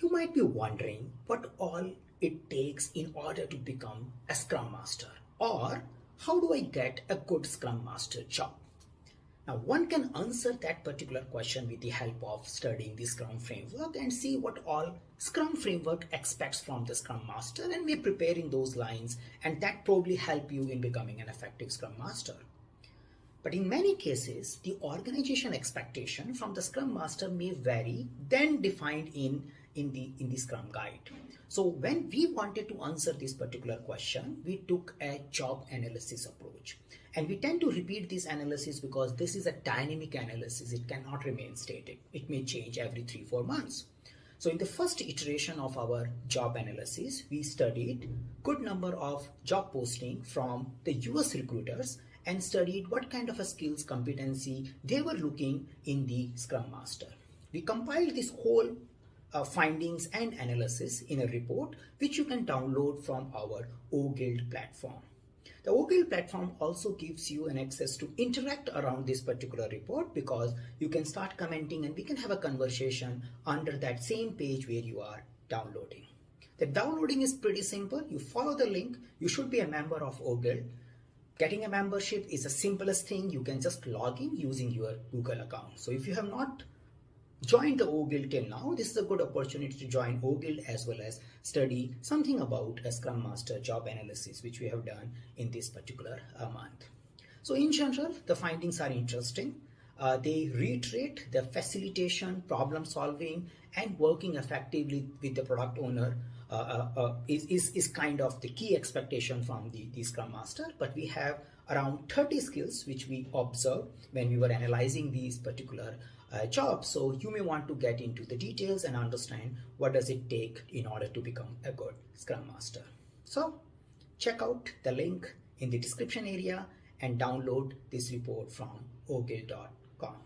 You might be wondering what all it takes in order to become a Scrum Master or how do I get a good Scrum Master job? Now one can answer that particular question with the help of studying the Scrum framework and see what all Scrum framework expects from the Scrum Master and we're preparing those lines and that probably help you in becoming an effective Scrum Master. But in many cases, the organization expectation from the Scrum Master may vary than defined in, in, the, in the Scrum Guide. So when we wanted to answer this particular question, we took a job analysis approach. And we tend to repeat this analysis because this is a dynamic analysis. It cannot remain static. It may change every three, four months. So in the first iteration of our job analysis, we studied good number of job posting from the US recruiters and studied what kind of a skills competency they were looking in the Scrum Master. We compiled this whole uh, findings and analysis in a report which you can download from our OGuild platform. The OGuild platform also gives you an access to interact around this particular report because you can start commenting and we can have a conversation under that same page where you are downloading. The downloading is pretty simple. You follow the link. You should be a member of OGuild. Getting a membership is the simplest thing. You can just log in using your Google account. So if you have not joined the OGuild till now, this is a good opportunity to join OGuild as well as study something about a Scrum Master job analysis, which we have done in this particular uh, month. So in general, the findings are interesting. Uh, they reiterate the facilitation, problem solving, and working effectively with the product owner uh, uh, uh, is, is, is kind of the key expectation from the, the Scrum Master. But we have around 30 skills which we observed when we were analyzing these particular uh, job. So you may want to get into the details and understand what does it take in order to become a good Scrum Master. So check out the link in the description area and download this report from oguild.com.